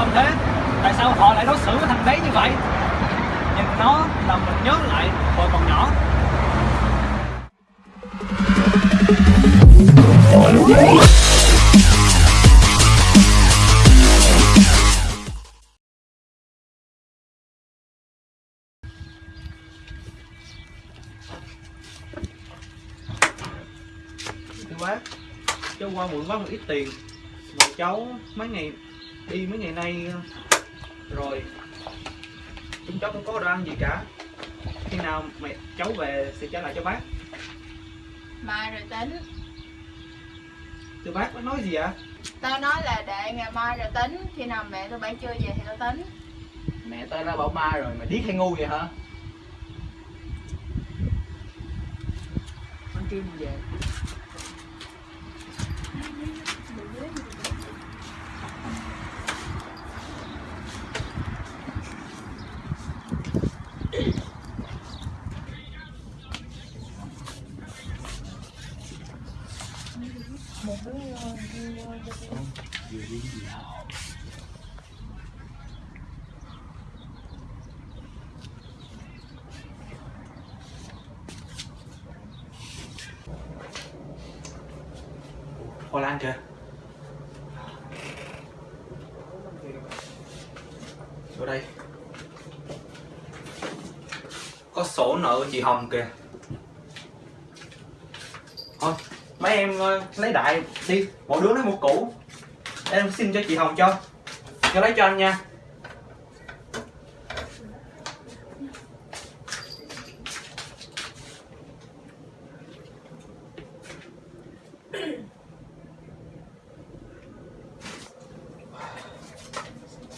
tâm thế? Tại sao họ lại đối xử với thằng đấy như vậy? Nhìn nó làm mình nhớ lại hồi còn nhỏ. Thưa bác, cháu qua muộn quá một ít tiền. Mà cháu mấy ngày đi mấy ngày nay rồi chúng cháu không có đồ ăn gì cả. Khi nào mẹ cháu về sẽ trả lại cho bác. Mai rồi tính. Thưa bác bác nói gì ạ? Tao nói là để ngày mai rồi tính. Khi nào mẹ tụi bay chưa về thì tao tính. Mẹ tao đã bảo mai rồi, mày điếc hay ngu vậy hả? Con Kim về Hoa Lan kìa Vô đây. Có sổ nợ chị Hồng kìa Thôi mấy em ờ, lấy đại đi, Mỗi đứa lấy một củ. Em xin cho chị Hồng cho. Cho lấy cho anh nha.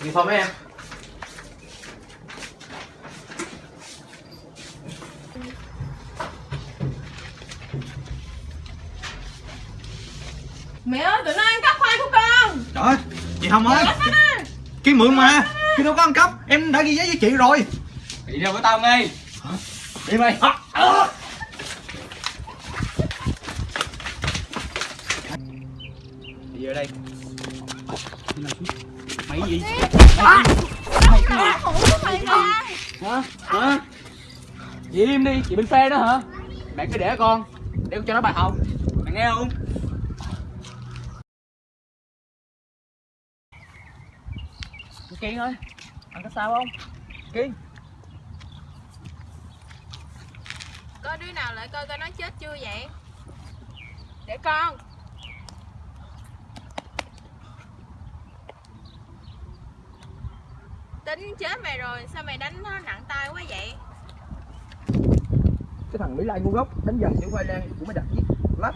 Như thôi mấy em. Mẹ ơi tụi nó ăn cắp khoai của con. Trời ơi, chị Hồng ơi. Kiên mượn mà. Kiên đâu có ăn cắp Em đã ghi giấy với chị rồi. Đi đâu với tao ngay Đi mày Đi ở đây. Mày gì? Mày cái gì mày ra Hả? Hả? Chị im đi, chị bên phe đó hả? Mẹ cứ để con Để con cho nó bài học. Mày nghe không? Kiên ơi Anh có sao không? Kiên. Có đứa nào lại coi coi nó chết chưa vậy? Để con. Tính chết mày rồi Sao mày đánh nó nặng tay quá vậy? Cái thằng Mỹ Lai ngu ngốc Đánh dần chữ khoai lang của mày đặt giết. Lách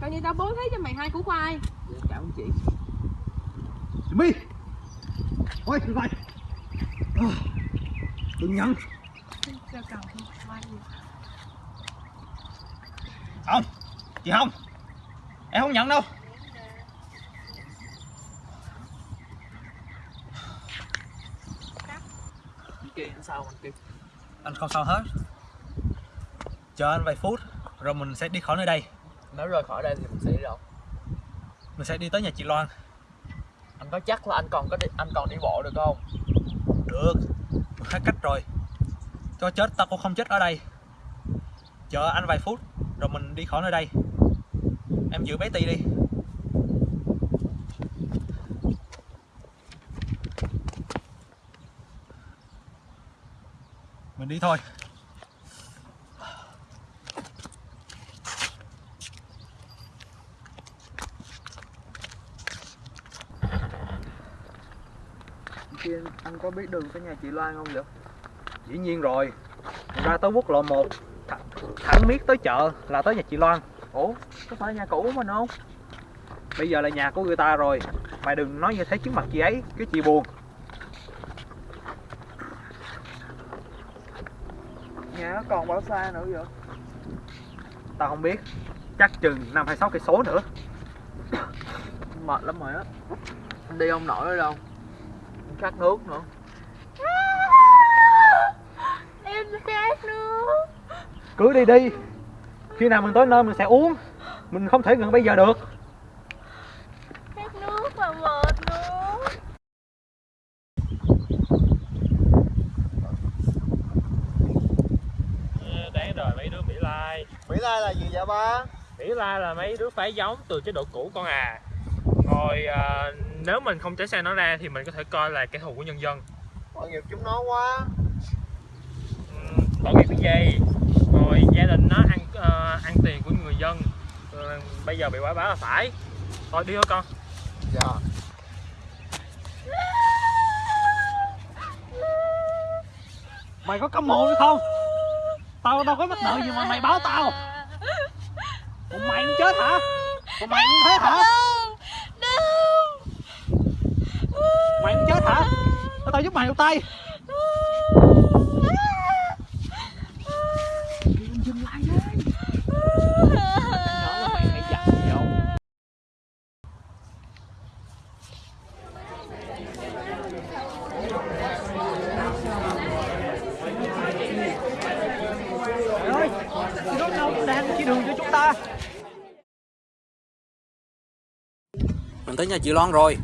Coi như tao bố thí cho mày hai củ khoai. Cảm ơn chị My Ôi, được rồi Ờ, Đừng gì Không, chị không Em không nhận đâu. Sao anh Kiên Anh không sao hết. Chờ anh vài phút Rồi mình sẽ đi khỏi nơi đây. Nếu rời khỏi đây thì mình sẽ đi đâu? Mình sẽ đi tới nhà chị Loan anh có chắc là anh còn có đi, anh còn đi bộ được không? Được. Mình hết cách rồi. Cho chết tao cũng không chết ở đây. Chờ anh vài phút Rồi mình đi khỏi nơi đây. Em giữ bé Ti đi. Mình đi thôi Kiên, anh có biết đường tới nhà chị Loan không vậy? Dĩ nhiên rồi. Ra tới quốc lộ 1 th Thẳng miết tới chợ là tới nhà chị Loan. Ủa, có phải nhà cũ của mình không? Bây giờ là nhà của người ta rồi. Mày đừng nói như thế trước mặt chị ấy Cái chị buồn. Nhà nó còn bao xa nữa vậy? Tao không biết. Chắc chừng 5 hay 6 cây số nữa. Mệt lắm rồi á. Đi không nổi nữa đâu. Khát nước nữa cứ đi đi. Khi nào mình tới nơi mình sẽ uống. Mình không thể ngừng bây giờ được. Khát nước mà mệt luôn. Ờ, đáng rồi mấy đứa mỹ lai. Mỹ lai là gì vậy ba? Mỹ lai là mấy đứa phải giống từ chế độ cũ con à. Rồi à, nếu mình không tránh xe nó ra thì mình có thể coi là kẻ thù của nhân dân. Tội nghiệp chúng nó quá. Ừ, tội nghiệp cái gì? Rồi gia đình nó ăn ờ, ăn tiền của người dân Ờ, Bây giờ bị quả báo là phải Thôi đi thôi con Dạ Mày có cấm mồm hay không? Tao đâu có mắc nợ gì mà mày báo tao Còn mày cũng chết hả? Còn mày cũng thế hả? Mày cũng chết hả? Tao tao giúp mày một tay Dừng lại đi Nhỏ là mày phải dặn dò Trời ơi, chị đó đâu đang chỉ đường cho chúng ta Mình tới nhà chị Loan rồi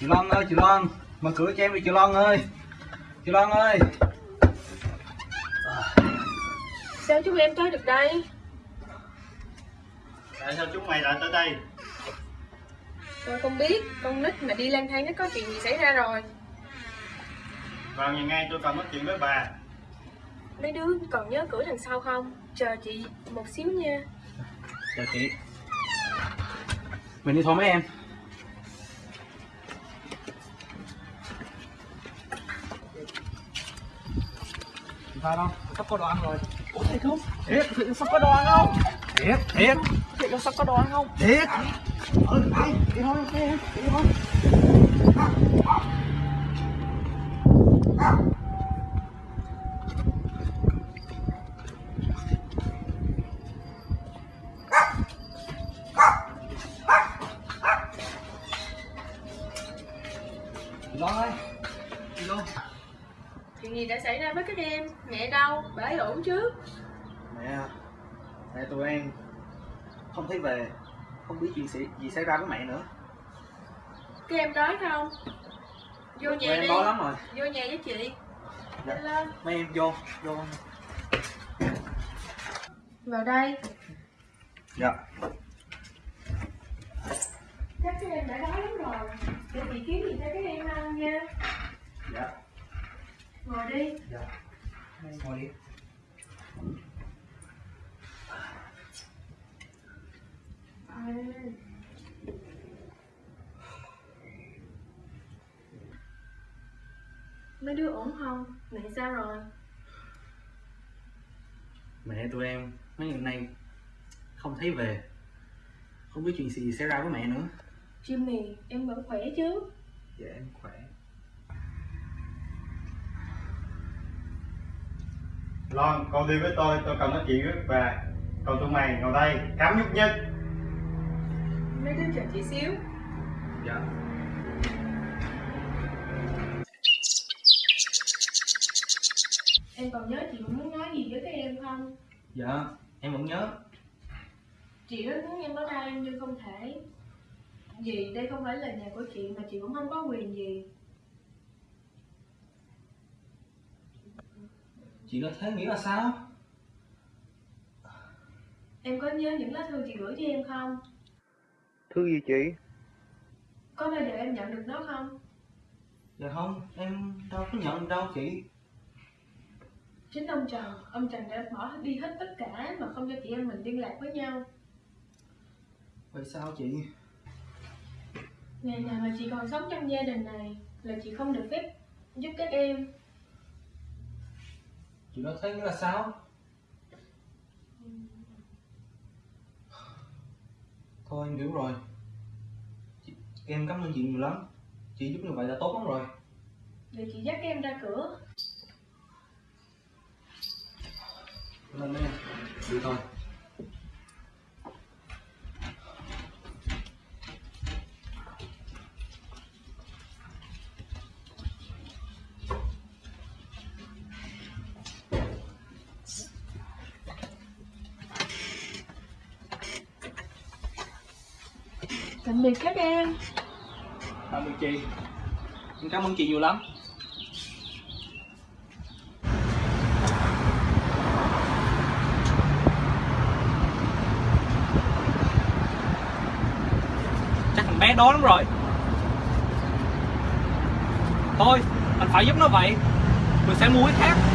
chị Loan ơi chị Loan mở cửa cho em đi chị Loan ơi chị Loan ơi Sao chúng em tới được đây? Tại sao chúng mày lại tới đây? Tôi không biết, con nít mà đi lang thang nó có chuyện gì xảy ra rồi. Vào nhà ngay tôi cần nói chuyện với bà. Mấy đứa còn nhớ cửa đằng sau không? Chờ chị một xíu nha. Chào chị. Mình đi thôi mấy em. Sao đâu? Sắp có đồ ăn rồi. Ủa thiệt không? thiệt sắp có đồ ăn không thiệt thiệt Thiệt là sắp có đồ ăn không? thiệt ừ đi đi thôi đi em đi thôi ơi Chị Loan Chuyện gì đã xảy ra với các em? Mẹ đâu? Bà ấy ổn chứ? Mẹ Mẹ tụi em Không thấy về Không biết chuyện gì, gì xảy ra với mẹ nữa. Các em đói không? Vô nhà em đi. đói lắm rồi. Vô nhà với chị. Dạ. Lên Mấy em vô Vô. Vào đây. Dạ. Chắc các em đã đói lắm rồi. Để chị kiếm gì cho các em ăn nha. Dạ. Ngồi đi. Dạ. Ngồi đi Mấy đứa ổn không? Mẹ sao rồi? Mẹ tụi em mấy ngày nay Không thấy về Không biết chuyện gì xảy ra với mẹ nữa Jimmy, em vẫn khỏe chứ? Dạ em khỏe Loan, con đi với tôi, tôi cần nói chuyện với bà Còn tụi mày ngồi đây, cắm nhúc nhích Mấy đứa chờ chị xíu. Dạ. Em còn nhớ chị muốn nói gì với các em không? Dạ Em vẫn nhớ. Chị rất muốn em ở đây nhưng không thể. Vì đây không phải là nhà của chị mà chị cũng không có quyền gì. Chị nói thế nghĩa là sao? Em có nhớ những lá thư chị gửi cho em không? Thư gì chị? Có bao giờ em nhận được nó không? Dạ không Em đâu có nhận đâu chị. Chính ông Trần, ông Trần đã bỏ đi hết tất cả mà không cho chị em mình liên lạc với nhau. Vậy sao chị? Ngày nào mà chị còn sống trong gia đình này là chị không được phép giúp các em. Chị nói thế nghĩa là sao Thôi em hiểu rồi. Chị, Em cảm ơn chị nhiều lắm. Chị giúp như vậy là tốt lắm rồi. Để chị dắt em ra cửa. Lên em Đi thôi tạm biệt các em tạm biệt chị em cảm ơn chị nhiều lắm. Chắc thằng bé đó lắm rồi. Thôi, anh phải giúp nó vậy. Mình sẽ mua cái khác.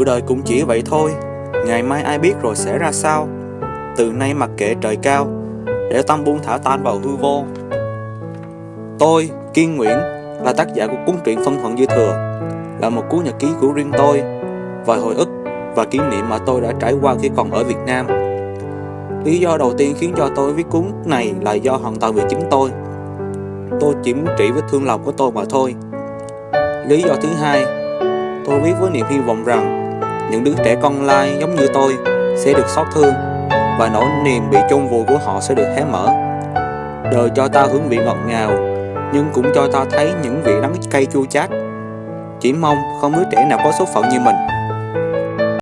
Sự đời cũng chỉ vậy thôi. Ngày mai ai biết rồi sẽ ra sao? Từ nay mặc kệ trời cao Để tâm buông thả tan vào hư vô. Tôi, Kiên Nguyễn Là tác giả của cuốn truyện Phân Thuận Dư Thừa Là một cuốn nhật ký của riêng tôi Và hồi ức và kỷ niệm mà tôi đã trải qua khi còn ở Việt Nam. Lý do đầu tiên khiến cho tôi viết cuốn này là do hoàn toàn vì chính tôi. Tôi chỉ muốn trị vết thương lòng của tôi mà thôi. Lý do thứ hai Tôi viết với niềm hy vọng rằng những đứa trẻ con lai giống như tôi sẽ được xót thương và nỗi niềm bị chôn vùi của họ sẽ được hé mở. Đời cho ta hương vị ngọt ngào, nhưng cũng cho ta thấy những vị đắng cay chua chát. Chỉ mong không đứa trẻ nào có số phận như mình.